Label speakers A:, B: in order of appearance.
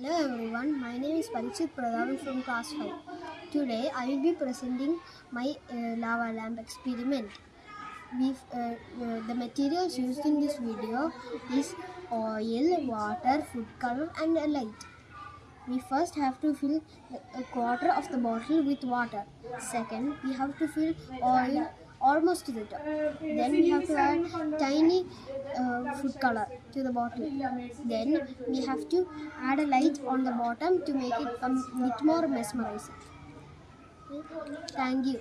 A: Hello everyone, my name is Parikshit Pradhan from class 5. Today I will be presenting my uh, lava lamp experiment. Uh, uh, the materials used in this video is oil, water, food color and a light. We first have to fill a quarter of the bottle with water. Second, we have to fill oil almost to the top. Then we have to add tiny food color to the bottle. Then we have to add a light on the bottom to make it a bit more mesmerizing. Thank you.